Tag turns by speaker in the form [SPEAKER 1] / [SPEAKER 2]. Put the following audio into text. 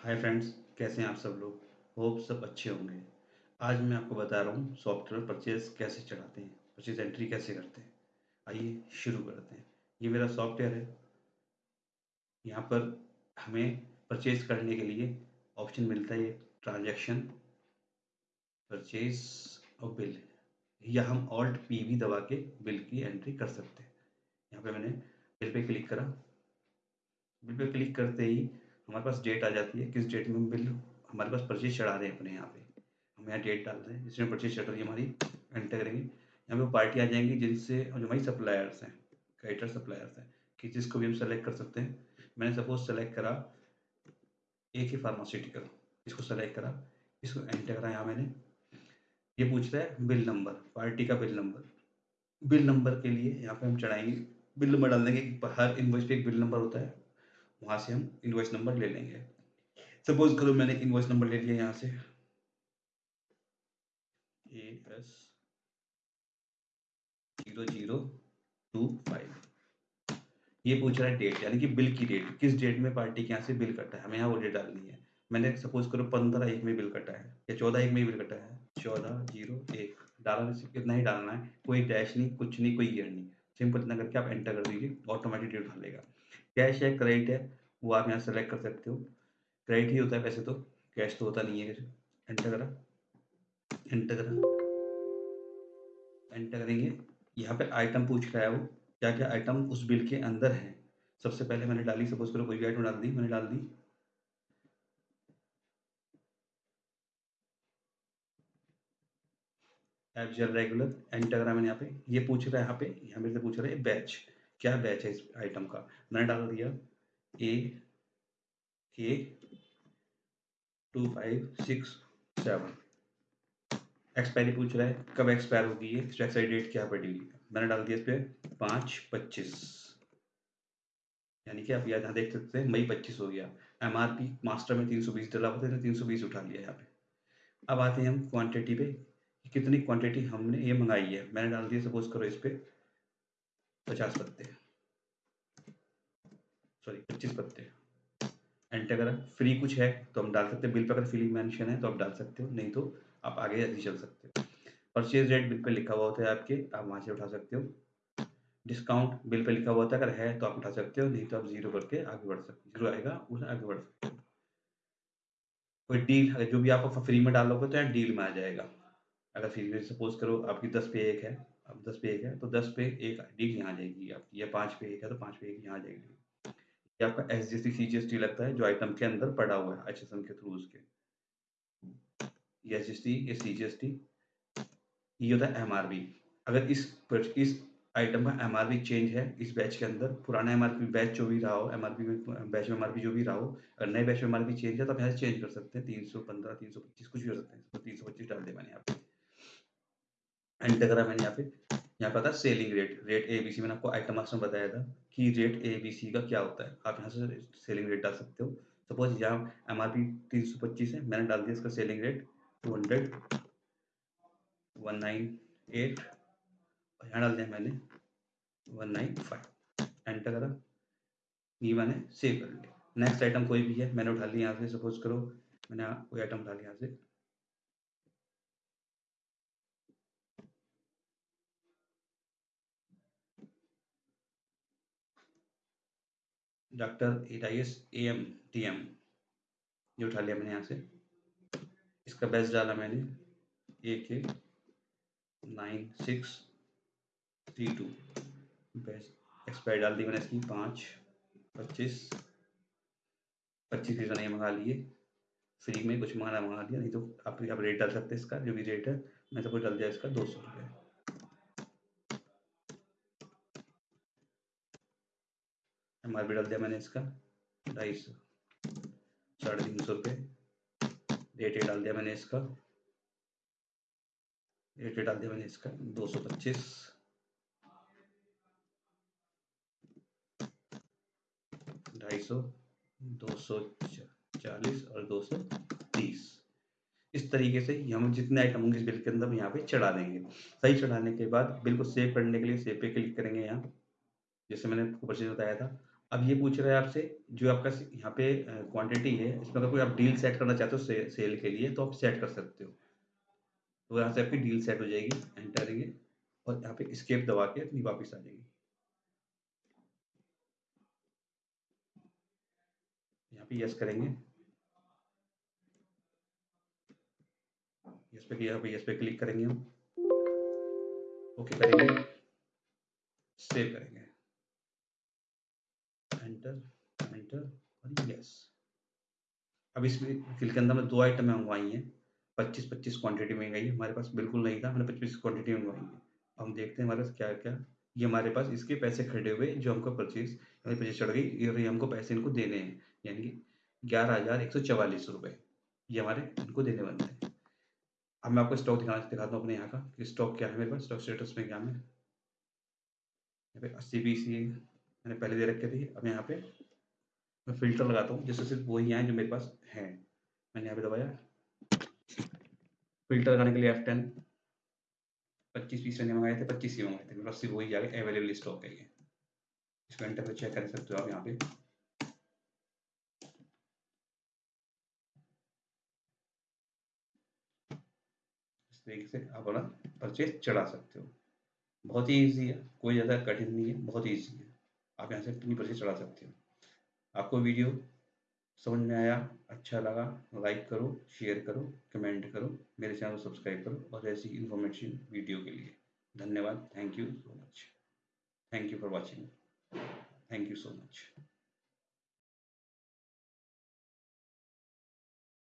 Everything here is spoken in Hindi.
[SPEAKER 1] हाय फ्रेंड्स, कैसे हैं आप सब लोग? होप सब अच्छे होंगे। आज मैं आपको बता रहा हूँ, सॉफ्टवेयर परचेज कैसे चढ़ाते हैं, परचेज एंट्री कैसे करते हैं। आइए शुरू करते हैं। ये मेरा सॉफ्टवेयर है। यहाँ पर हमें परचेज करने के लिए ऑप्शन मिलता है, ट्रांजैक्शन, परचेज और बिल। या हम ऑल्ट पी भी दबा के बिल की एंट्री कर सकते हैं। यहाँ पे मैंने बिल पे क्लिक करा। बिल पे क्लिक करते ही हमारे पास डेट आ जाती है, किस डेट में हम बिल हमारे पास परचेज चढ़ा रहे हैं अपने यहाँ पे। हम यहाँ डेट डाल रहे हैं, जिसमें परचेज चढ़ रही है हमारी एंटर करेंगे। यहाँ पे पार्टी आ जाएँगी जिनसे, जो हमारी सप्लायर्स हैं क्रेडिटर सप्लायर्स हैं, कि जिसको भी हम सेलेक्ट कर सकते हैं। मैंने सपोज़ सेलेक्ट करा ए के फार्मास्यूटिकल इसको सेलेक्ट करा, इसको एंटर करा यहाँ मैंने। ये पूछ रहा है, बिल नंबर पार्टी का बिल नंबर बिल नंबर के लिए यहाँ पे हम चढ़ाएँगे। बिल नंबर डाल देंगे हर इन्वॉइस पे एक बिल नंबर होता है। वहाँ से हम इन्वॉइस नंबर ले लेंगे। सपोज़ करो मैंने इन्वॉइस नंबर ले लिया यहाँ से। A S zero zero two five ये पूछ रहा है डेट यानी कि बिल की डेट किस डेट में पार्टी के यहाँ से बिल कटा है? हमें यहाँ वो डेट डालनी है। मैंने सपोज़ करो पंद्रह एक में बिल कटा है, या चौदह एक में बिल कटा है। चौदह ज़ीरो एक। डाला डालना इतना ही डालना है, कोई डैश नहीं, कुछ नहीं, कोई ईयर नहीं। सिंपल इतना करके आप एंटर कर दीजिए ऑटोमेटिक डेट डालेगा कैश है क्रेडिट है, वो आप यहाँ सेलेक्ट कर सकते हो। क्रेडिट ही होता है वैसे तो कैश तो होता नहीं है एंटर करा। एंटर करा। एंटर करेंगे। यहाँ पे आइटम पूछ रहा है वो क्या क्या आइटम उस बिल के अंदर है? सबसे पहले मैंने डाली सपोज़ करो कोई भी आइटम डाल दी, मैंने डाल दी। एफ़ रेगुलर एंटर करा मैंने यहाँ पे। ये पूछ रहा है यहाँ पे, यहाँ मेरे से पूछ रहा है बैच क्या बैच है इस आइटम का? मैंने डाल दिया A K two five six seven expiry पूछ रहा है, कब एक्सपायर होगी ये? एक्सपायरी डेट क्या पड़ी हुई मैंने डाल दिया इस पर पाँच, पच्चीस। यानी कि आप यहाँ देख सकते हैं, मई पच्चीस हो गया। एम आर पी मास्टर में तीन सौ बीस डला हुआ था तीन सौ बीस उठा लिया यहाँ पे। अब आते हैं हम क्वांटिटी पे कितनी क्वांटिटी हमने ये मंगाई है? मैंने डाल दिया सपोज़ करो इस पर पचास पत्ते। सॉरी पच्चीस पत्ते। एंटर करा फ्री कुछ है तो हम डाल सकते हैं। बिल पर अगर फ्री मेंशन है तो आप डाल सकते हो। नहीं तो आप आगे ऐसे चल सकते हो। परचेज रेट बिल पर लिखा हुआ होता है आपके आप वहाँ से उठा सकते हो। डिस्काउंट बिल पर लिखा हुआ होता है, अगर है तो आप उठा सकते हो। नहीं तो आप ज़ीरो करके आगे बढ़ सकते ज़ीरो आएगा, उसे आगे बढ़ सकते हो। कोई डील जो भी आप फ्री में डालोगे तो यहाँ डील में आ जाएगा। अगर फ्री में सपोज़ करो, आपकी दस पे एक है अब दस पे एक है तो दस पे एक डील यहाँ जाएगी आपकी या पाँच पे एक है तो पाँच पे एक यहाँ जाएगी। ये आपका S G C C G S T लगता है, जो आइटम के अंदर पड़ा हुआ है एच एस एम के थ्रू उसके। ये एस एस टी ये सी जी एस टी ये होता है एम आर बी अगर इस इस आइटम का एम आर बी चेंज है, इस बैच के अंदर, पुराना एम आर पी बैच जो भी रहा हो एम आर पी बैच में एम आर पी जो भी रहा हो, अगर नए बैच में एम आर पी चेंज है तो आप यहाँ से चेंज कर सकते हैं, तीन सौ पंद्रह, तीन सौ पच्चीस, कुछ भी हो सकते हैं, तीन सौ पच्चीस डाल दे मैंने यहाँ पे एंटर करा मैंने यहाँ पे। यहाँ पर था selling rate rate A B C मैंने आपको आइटम मास्टर में बताया था कि रेट ए बी सी का क्या होता है। आप यहाँ से सेलिंग रेट डाल सकते हो। सपोज़ यहाँ एम आर पी तीन सौ पच्चीस है, मैंने डाल दिया इसका selling rate two hundred one nine eight और यहाँ डाल दिया मैंने वन नाइन फाइव एंटर करा। ये मैंने सेव कर लिया नेक्स्ट आइटम कोई भी है, मैंने उठा लिया यहाँ से। सपोज़ करो, मैंने कोई आइटम उठा लिया यहाँ से। डॉक्टर एटाइस ए एम टी एम ये उठा लिया मैंने यहाँ से। इसका बेस्ट डाला मैंने A K nine, six, three, two. Best expire डाल दी मैंने इसकी, पाँच, पच्चीस पच्चीस पीस मैंने मंगा लिए। फ्री में कुछ मंगाना मंगा दिया, नहीं तो आप आप रेट डाल सकते हैं इसका, जो भी रेट है, मैं सब कुछ डाल दिया इसका, दो सौ रुपये एम आर पी डाल दिया मैंने इसका, ढाई सौ, साढ़े तीन सौ रुपये। रेट डाल दिया मैंने इसका। रेट डाल दिया मैंने इसका, दो सौ पच्चीस। ढाई सौ, दो सौ चालीस और दो सौ तीस। इस तरीके से हम जितने आइटम होंगे इस बिल के अंदर यहाँ पे चढ़ा देंगे। सही चढ़ाने के बाद बिल को सेव करने के लिए सेव पे क्लिक करेंगे यहाँ। जैसे मैंने आपको परचेज बताया था अब ये पूछ रहा है आपसे जो आपका यहाँ पे क्वांटिटी है इसमें अगर कोई आप डील सेट करना चाहते हो से, सेल के लिए तो आप सेट कर सकते हो। तो यहाँ से आपकी डील सेट हो जाएगी एंटर करेंगे और यहाँ पे स्केप दबा के अपनी वापस आ जाएगी। यहाँ पे यस करेंगे। यस पे यहाँ पे यस पे क्लिक करेंगे हम। ओके करेंगे। सेव करेंगे। एंटर एंटर और यस अब इसमें फिल के अंदर में दो आइटम मंगवाई हैं। पच्चीस पच्चीस क्वांटिटी मंगाई है। हमारे पास बिल्कुल नहीं था, हमने पच्चीस क्वांटिटी मंगवाई है। हम देखते हैं हमारे पास क्या क्या ये हमारे पास इसके पैसे खड़े हुए, जो हमको परचेज परचेज चढ़ गई ये हमको पैसे इनको देने हैं। यानी कि ग्यारह हज़ार एक सौ चवालीस रुपये ये हमारे इनको देने बनते हैं। अब मैं आपको स्टॉक दिखाना, दिखाता हूँ अपने यहाँ का कि स्टॉक क्या है मेरे पास स्टॉक स्टेटस में क्या है? अस्सी बी सी मैंने पहले दे रखे थे, अब यहाँ पे मैं फ़िल्टर लगाता हूँ, जिससे सिर्फ़ वही आए जो मेरे पास हैं। मैंने यहाँ पे दबाया। फ़िल्टर लगाने के लिए एफ़ टेन पच्चीस पीस मैंने मंगाए थे, पच्चीस ही मंगाए थे पास सिर्फ़ वही गया अवेलेबल स्टॉक है ये इसको एंटर पर चेक कर सकते हो आप यहाँ पे। से आप अपना परचेज चढ़ा सकते हो। बहुत ही ईजी है, कोई ज़्यादा कठिन नहीं है, बहुत ईजी है। आप यहाँ से अपनी परचेज चढ़ा सकते हो। आपको वीडियो समझ में आया अच्छा लगा लाइक करो शेयर करो कमेंट करो, मेरे चैनल को सब्सक्राइब करो और ऐसी इन्फॉर्मेशन वीडियो के लिए। धन्यवाद। Thank you so much thank you for watching thank you so much